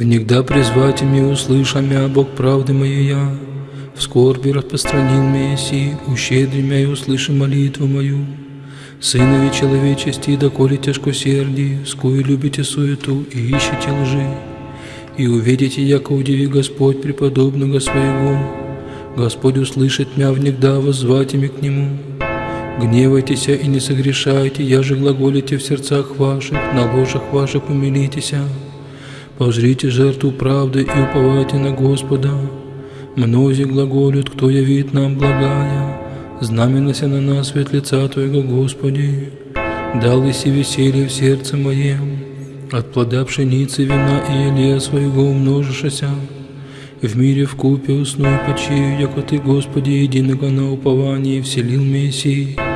Внегда призвать ими услышамя, Бог правды моей я, в скорби распространил Месси, ущедри мя и услыши молитву мою. Сынови человечести, доколе тяжкосердие, скую любите суету и ищете лжи. И увидите, яко удиви Господь преподобного своего. Господь услышит мя внегда, воззвать ими к Нему. Гневайтесь и не согрешайте, я же глаголите в сердцах ваших, на ложах ваших умилитесь. Пожрите жертву правды и уповайте на Господа. Мнози глаголют, кто явит нам благая, знаменася на нас свет лица Твоего, Господи. Дал иси веселье в сердце моем, от плода пшеницы, вина и елея своего умножишься. В мире в купе усну и почию, яко Ты, Господи, единого на уповании вселил Мессии.